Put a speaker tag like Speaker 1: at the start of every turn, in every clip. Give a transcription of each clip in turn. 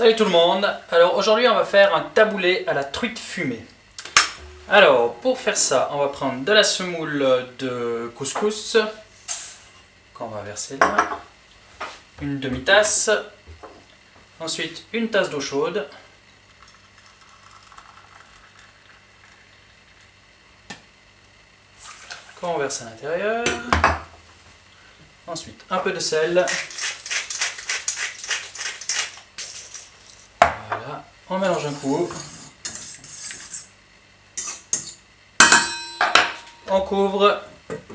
Speaker 1: Salut tout le monde Alors aujourd'hui on va faire un taboulé à la truite fumée. Alors pour faire ça on va prendre de la semoule de couscous qu'on va verser là. Une demi-tasse. Ensuite une tasse d'eau chaude. Qu'on verse à l'intérieur. Ensuite un peu de sel. On mélange un coup. On couvre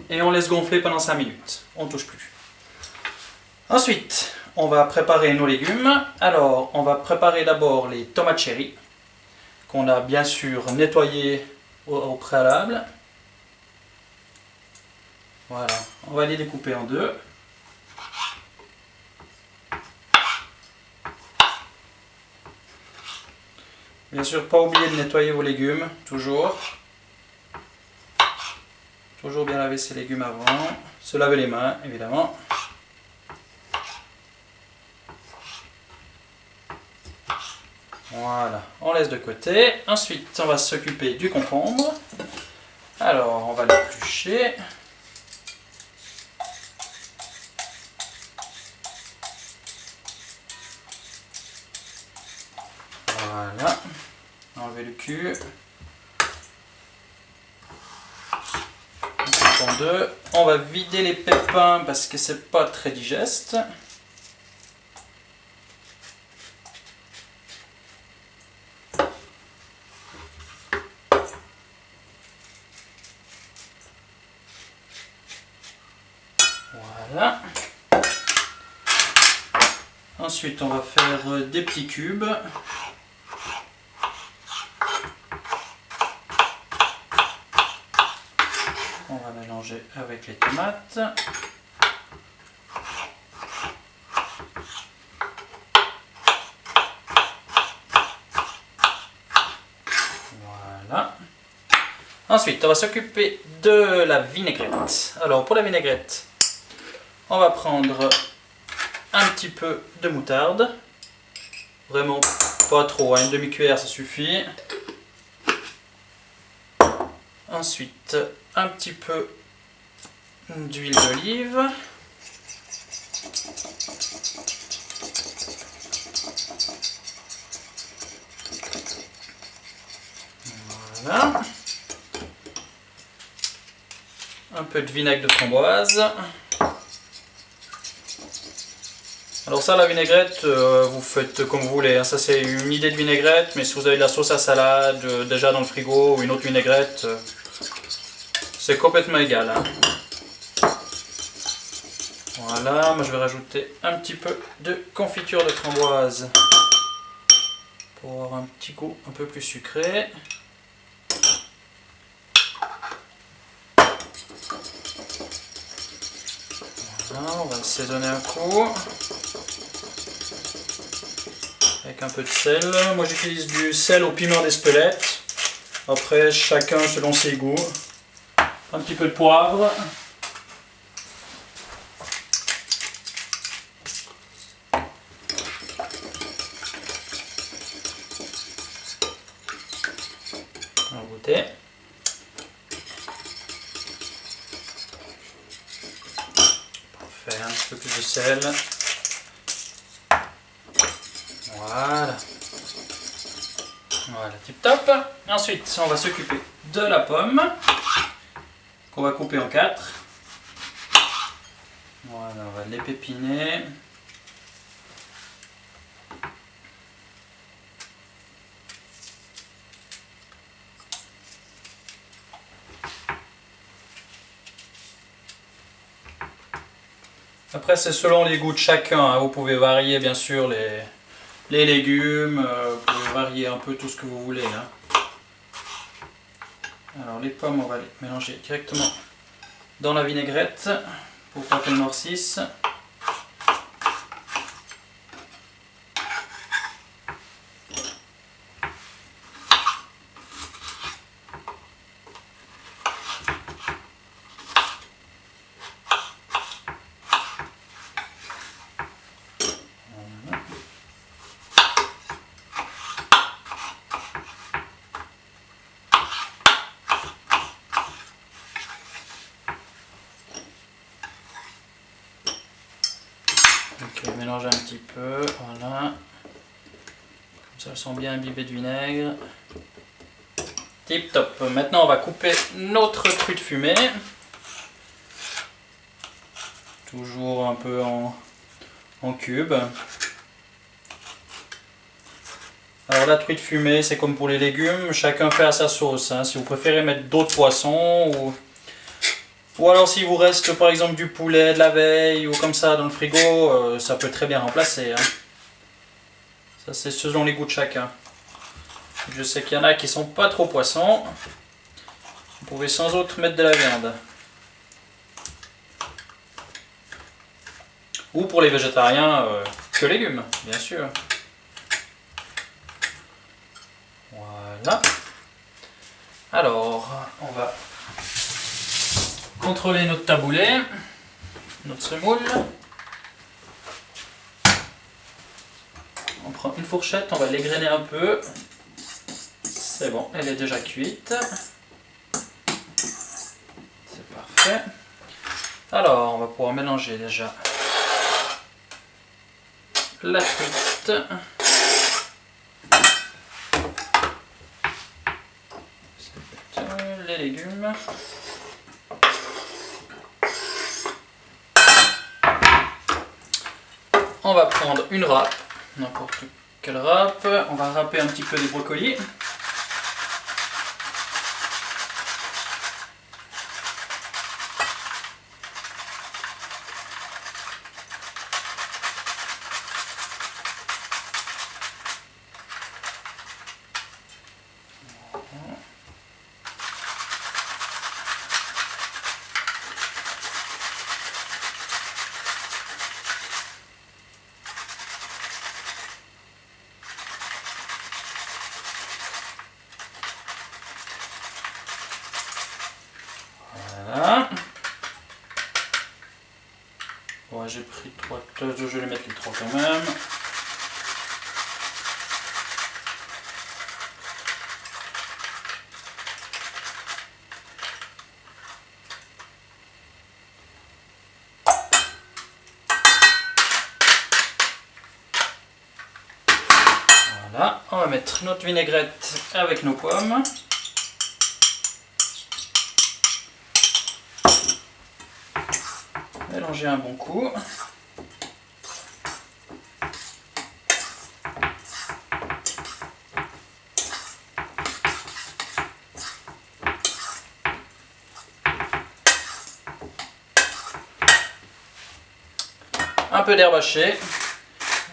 Speaker 1: et on laisse gonfler pendant 5 minutes. On ne touche plus. Ensuite, on va préparer nos légumes. Alors, on va préparer d'abord les tomates cherry qu'on a bien sûr nettoyées au, préalable. Voilà, on va les découper en deux. Bien sûr, pas oublier de nettoyer vos légumes, toujours. Toujours bien laver ses légumes avant. Se laver les mains, évidemment. Voilà, on laisse de côté. Ensuite, on va s'occuper du concombre. Alors, on va l'éplucher. Voilà le cul. On deux. On va vider les pépins parce que c'est pas très digeste. Voilà. Ensuite, on va faire des petits cubes. Avec les tomates. Voilà. Ensuite, on va s'occuper de la vinaigrette. Alors, pour la vinaigrette, on va prendre un petit peu de moutarde. Vraiment pas trop, hein. une demi-cuillère ça suffit. Ensuite, un petit peu d'huile d'olive. Voilà. Un peu de vinaigre de framboise. Alors ça, la vinaigrette, euh, vous faites comme vous voulez. Hein. Ça, c'est une idée de vinaigrette, mais si vous avez de la sauce à salade euh, déjà dans le frigo ou une autre vinaigrette, euh, c'est complètement égal. Hein. Voilà, moi je vais rajouter un petit peu de confiture de framboise pour avoir un petit goût un peu plus sucré. On va assaisonner un coup avec un peu de sel. Moi j'utilise du sel au piment d'Espelette. Après, chacun selon ses goûts un petit peu de poivre. On va goûter. Un petit peu plus de sel. Voilà. Voilà, tip top. Ensuite, on va s'occuper de la pomme qu'on va couper en quatre. Voilà, on va l'épépiner. Après, c'est selon les goûts de chacun. Hein. Vous pouvez varier, bien sûr, les, légumes. Euh, vous pouvez varier un peu tout ce que vous voulez. Hein. Alors les pommes, on va les mélanger directement dans la vinaigrette pour pas qu'elles noircissent. Mélanger un petit peu, voilà. Comme ça, elles sont bien imbibées de vinaigre. Tip top. Maintenant, on va couper notre truite fumée. Toujours un peu en, en cubes. Alors la truite fumée, c'est comme pour les légumes, chacun fait à sa sauce. Hein. Si vous préférez mettre d'autres poissons, ou... ou alors s'il vous reste par exemple du poulet de la veille, ou comme ça dans le frigo, euh, ça peut très bien remplacer. Hein. Ça c'est selon les goûts de chacun. Je sais qu'il y en a qui sont pas trop poissons. Vous pouvez sans autre mettre de la viande. Ou pour les végétariens, euh, que légumes, bien sûr. Voilà. Alors, on va contrôler notre taboulet, notre semoule. On prend une fourchette, on va l'égrainer un peu. C'est bon, elle est déjà cuite. C'est parfait. Alors, on va pouvoir mélanger déjà la frite. Les légumes. On va prendre une râpe, n'importe quelle râpe. On va râper un petit peu des brocolis. Je vais les mettre les trois quand même. Voilà, on va mettre notre vinaigrette avec nos pommes. mélanger un bon coup. Un peu d'herbe hachée.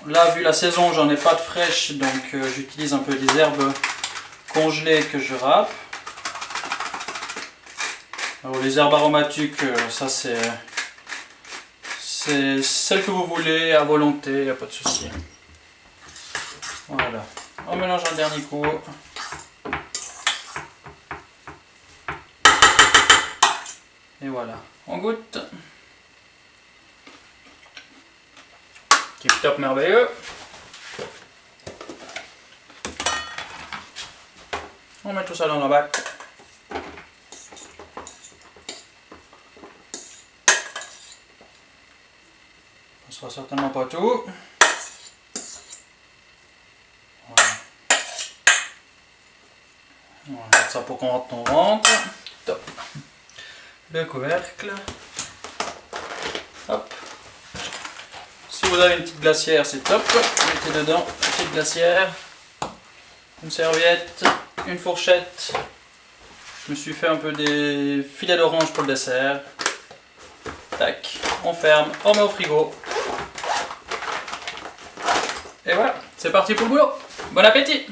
Speaker 1: Là, vu la saison, j'en ai pas de fraîche, donc euh, j'utilise un peu des herbes congelées que je râpe. Alors, les herbes aromatiques, euh, ça c'est c'est celle que vous voulez à volonté, il n'y a pas de souci. Voilà. On mélange un dernier coup. Et voilà. On goûte. Tip top merveilleux. On met tout ça dans la bac. sera certainement pas tout. Voilà. On va mettre ça pour qu'on rentre ton ventre. Top. Le couvercle. Hop. Vous avez une petite glacière, c'est top. Mettez dedans une petite glacière. Une serviette, une fourchette. Je me suis fait un peu des filets d'orange pour le dessert. Tac, on ferme, on met au frigo. Et voilà, c'est parti pour le boulot. Bon appétit